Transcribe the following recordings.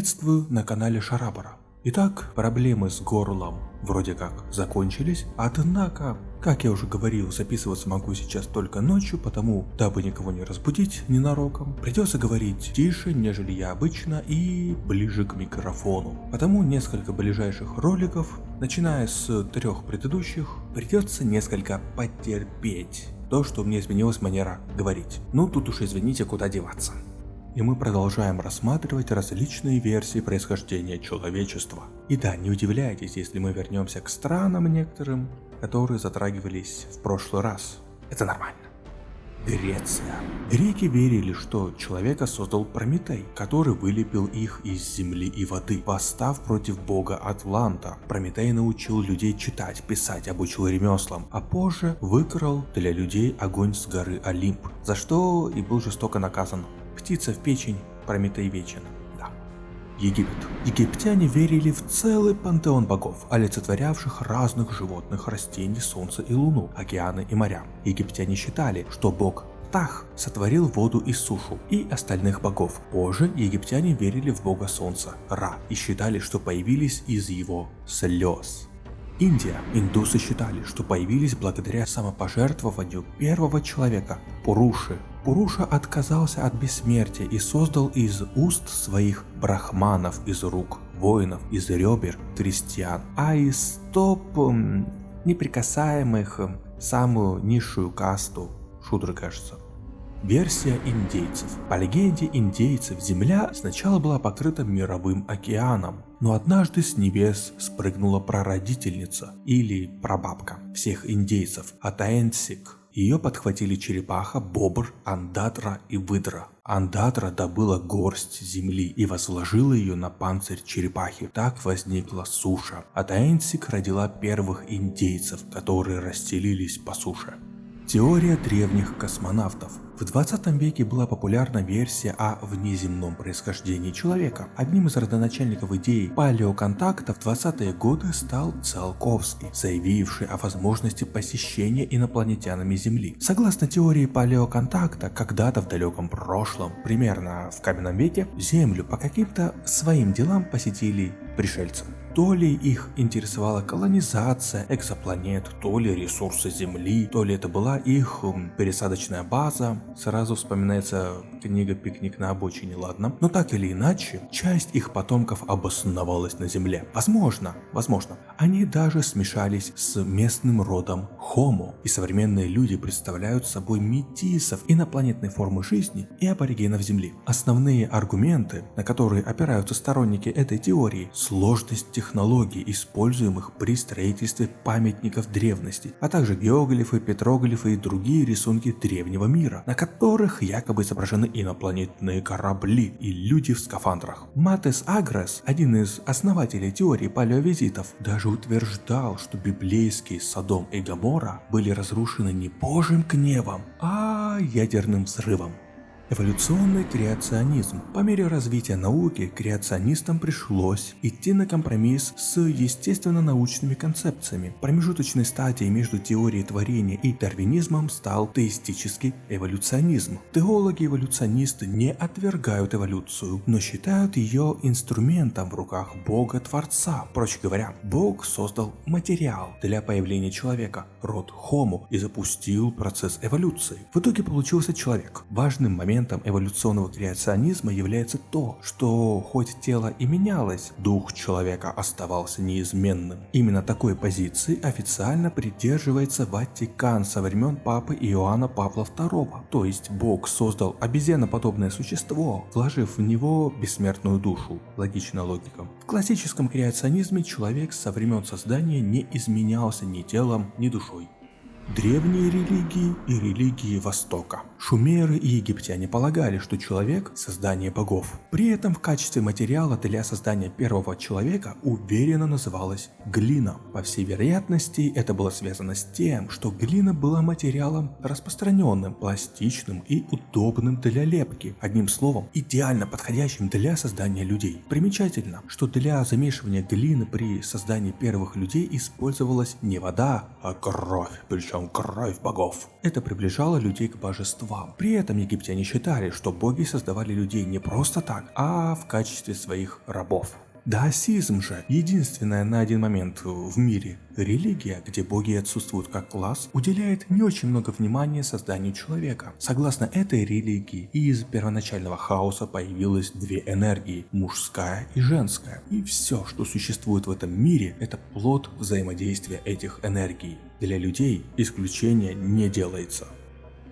Приветствую на канале Шарабара. Итак, проблемы с горлом вроде как закончились, однако, как я уже говорил, записываться могу сейчас только ночью, потому, дабы никого не разбудить ненароком, придется говорить тише, нежели я обычно и ближе к микрофону. Потому несколько ближайших роликов, начиная с трех предыдущих, придется несколько потерпеть. То, что у меня изменилась манера говорить. Ну тут уж извините, куда деваться и мы продолжаем рассматривать различные версии происхождения человечества. И да, не удивляйтесь, если мы вернемся к странам некоторым, которые затрагивались в прошлый раз. Это нормально. Греция. Греки верили, что человека создал Прометей, который вылепил их из земли и воды, восстав против бога Атланта. Прометей научил людей читать, писать, обучил ремеслам, а позже выкрал для людей огонь с горы Олимп, за что и был жестоко наказан птица в печень, Прометей вечен. Да. Египет. Египтяне верили в целый пантеон богов, олицетворявших разных животных, растений, солнце и луну, океаны и моря. Египтяне считали, что бог Тах сотворил воду и сушу и остальных богов. Позже египтяне верили в бога солнца, Ра, и считали, что появились из его слез. Индия. Индусы считали, что появились благодаря самопожертвованию первого человека, Пуруши. Пуруша отказался от бессмертия и создал из уст своих брахманов, из рук воинов, из ребер крестьян, а из стоп неприкасаемых самую низшую касту, шудры кажется. Версия индейцев. По легенде индейцев Земля сначала была покрыта мировым океаном, но однажды с небес спрыгнула прародительница или прабабка всех индейцев Атаэнсик. Ее подхватили черепаха, бобр, андатра и выдра. Андатра добыла горсть земли и возложила ее на панцирь черепахи. Так возникла суша. Атаэнсик родила первых индейцев, которые расселились по суше. Теория древних космонавтов. В 20 веке была популярна версия о внеземном происхождении человека. Одним из родоначальников идеи палеоконтакта в 20-е годы стал Циолковский, заявивший о возможности посещения инопланетянами Земли. Согласно теории палеоконтакта, когда-то в далеком прошлом, примерно в каменном веке, Землю по каким-то своим делам посетили пришельцы. То ли их интересовала колонизация экзопланет, то ли ресурсы Земли, то ли это была их пересадочная база. Сразу вспоминается книга «Пикник на обочине», ладно. Но так или иначе, часть их потомков обосновалась на Земле. Возможно, возможно, они даже смешались с местным родом Homo. И современные люди представляют собой метисов инопланетной формы жизни и аборигенов Земли. Основные аргументы, на которые опираются сторонники этой теории, сложность технологий, используемых при строительстве памятников древности, а также геоглифы, петроглифы и другие рисунки древнего мира, на которых якобы изображены инопланетные корабли и люди в скафандрах. Матес Агрес, один из основателей теории палеовизитов, даже утверждал, что библейские Содом и Гамора были разрушены не божьим гневом, а ядерным взрывом. Эволюционный креационизм. По мере развития науки креационистам пришлось идти на компромисс с естественно-научными концепциями. Промежуточной стадией между теорией творения и дарвинизмом стал теистический эволюционизм. Теологи-эволюционисты не отвергают эволюцию, но считают ее инструментом в руках Бога-Творца. Проще говоря, Бог создал материал для появления человека, род Homo, и запустил процесс эволюции. В итоге получился человек. Важным моментом моментом эволюционного креационизма является то, что хоть тело и менялось, дух человека оставался неизменным. Именно такой позиции официально придерживается Ватикан со времен Папы Иоанна Павла II. То есть Бог создал обезьяноподобное существо, вложив в него бессмертную душу. Логичная логика. В классическом креационизме человек со времен создания не изменялся ни телом, ни душой. Древние религии и религии Востока. Шумеры и египтяне полагали, что человек – создание богов. При этом в качестве материала для создания первого человека уверенно называлась глина. По всей вероятности, это было связано с тем, что глина была материалом распространенным, пластичным и удобным для лепки. Одним словом, идеально подходящим для создания людей. Примечательно, что для замешивания глины при создании первых людей использовалась не вода, а кровь, причем течем кровь богов. Это приближало людей к божествам. При этом египтяне считали, что боги создавали людей не просто так, а в качестве своих рабов. Даосизм же, единственная на один момент в мире религия, где боги отсутствуют как класс, уделяет не очень много внимания созданию человека. Согласно этой религии, из первоначального хаоса появилось две энергии, мужская и женская. И все, что существует в этом мире, это плод взаимодействия этих энергий. Для людей исключения не делается.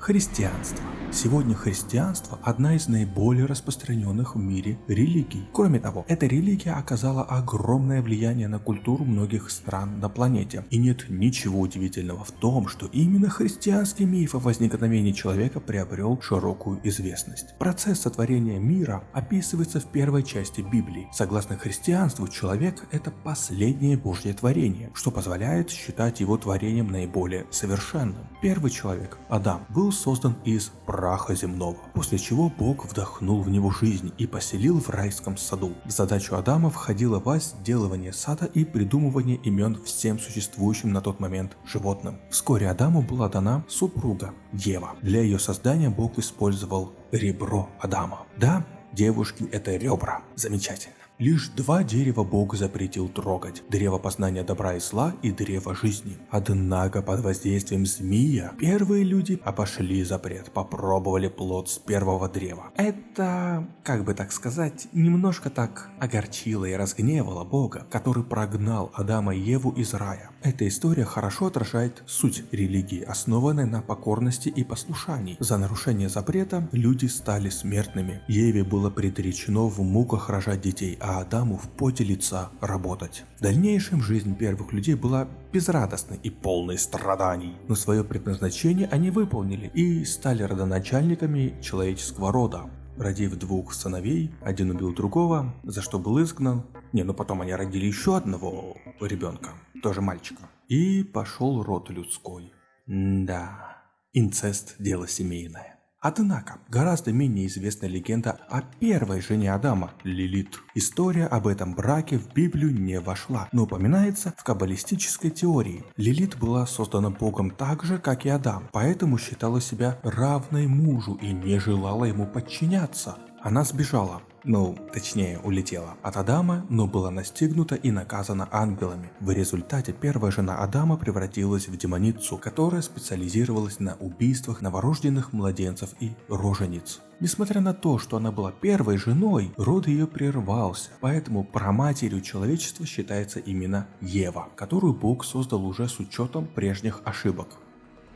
Христианство. Сегодня христианство – одна из наиболее распространенных в мире религий. Кроме того, эта религия оказала огромное влияние на культуру многих стран на планете. И нет ничего удивительного в том, что именно христианский миф о возникновении человека приобрел широкую известность. Процесс сотворения мира описывается в первой части Библии. Согласно христианству, человек – это последнее Божье творение, что позволяет считать его творением наиболее совершенным. Первый человек, Адам, был был создан из праха земного, после чего Бог вдохнул в него жизнь и поселил в райском саду. В задачу Адама входило возделывание сада и придумывание имен всем существующим на тот момент животным. Вскоре Адаму была дана супруга Ева. Для ее создания Бог использовал ребро Адама. Да, девушки это ребра. Замечательно. Лишь два дерева Бог запретил трогать. Древо познания добра и зла и древо жизни. Однако под воздействием змея первые люди обошли запрет, попробовали плод с первого древа. Это, как бы так сказать, немножко так огорчило и разгневало Бога, который прогнал Адама и Еву из рая. Эта история хорошо отражает суть религии, основанной на покорности и послушании. За нарушение запрета люди стали смертными. Еве было предречено в муках рожать детей, а а Адаму в поте лица работать. В дальнейшем жизнь первых людей была безрадостной и полной страданий, но свое предназначение они выполнили и стали родоначальниками человеческого рода. Родив двух сыновей, один убил другого, за что был изгнан. Не, ну потом они родили еще одного ребенка, тоже мальчика. И пошел род людской. М да, инцест – дело семейное. Однако, гораздо менее известна легенда о первой жене Адама, Лилит. История об этом браке в Библию не вошла, но упоминается в каббалистической теории. Лилит была создана Богом так же, как и Адам, поэтому считала себя равной мужу и не желала ему подчиняться. Она сбежала, ну, точнее, улетела от Адама, но была настигнута и наказана ангелами. В результате первая жена Адама превратилась в демоницу, которая специализировалась на убийствах новорожденных младенцев и рожениц. Несмотря на то, что она была первой женой, род ее прервался, поэтому праматерью человечества считается именно Ева, которую Бог создал уже с учетом прежних ошибок.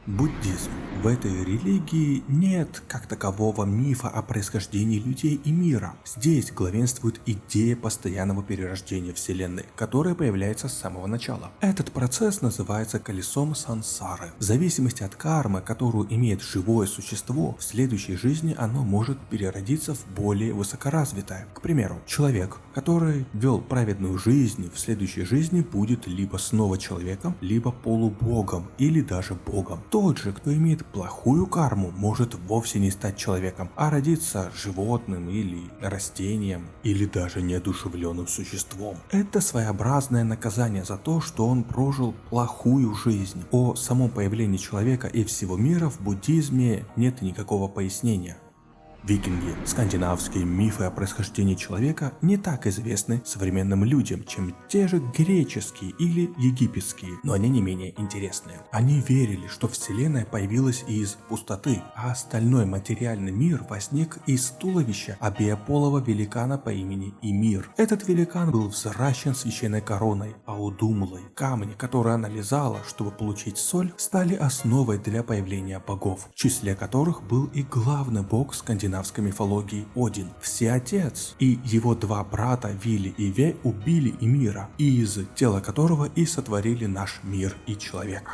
Буддизм. В этой религии нет как такового мифа о происхождении людей и мира. Здесь главенствует идея постоянного перерождения Вселенной, которая появляется с самого начала. Этот процесс называется колесом сансары. В зависимости от кармы, которую имеет живое существо, в следующей жизни оно может переродиться в более высокоразвитое. К примеру, человек, который вел праведную жизнь, в следующей жизни будет либо снова человеком, либо полубогом или даже богом. Тот же, кто имеет плохую карму, может вовсе не стать человеком, а родиться животным или растением, или даже неодушевленным существом. Это своеобразное наказание за то, что он прожил плохую жизнь. О самом появлении человека и всего мира в буддизме нет никакого пояснения. Викинги, скандинавские мифы о происхождении человека не так известны современным людям, чем те же греческие или египетские, но они не менее интересные. Они верили, что Вселенная появилась из пустоты, а остальной материальный мир возник из туловища обеополого великана по имени Имир. Этот великан был взращен священной короной, а удумлой камни, которые она лизала, чтобы получить соль, стали основой для появления богов, в числе которых был и главный бог скандинавских скандинавской мифологии Один, Всеотец, и его два брата Вилли и Ве убили Эмира, из тела которого и сотворили наш мир и человека.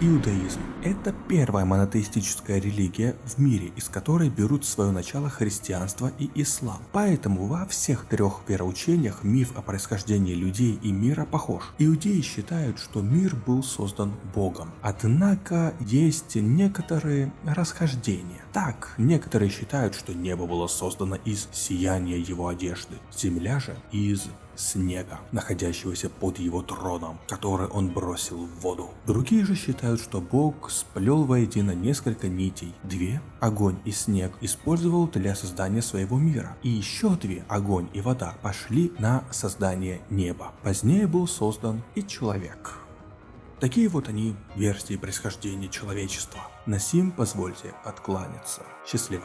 Иудаизм – это первая монотеистическая религия в мире, из которой берут свое начало христианство и ислам. Поэтому во всех трех вероучениях миф о происхождении людей и мира похож. Иудеи считают, что мир был создан Богом. Однако есть некоторые расхождения. Так, некоторые считают, что небо было создано из сияния его одежды, земля же из снега, находящегося под его троном, который он бросил в воду. Другие же считают, что Бог сплел воедино несколько нитей. Две, огонь и снег, использовал для создания своего мира. И еще две, огонь и вода, пошли на создание неба. Позднее был создан и человек. Такие вот они версии происхождения человечества. На сим позвольте откланяться. Счастливо.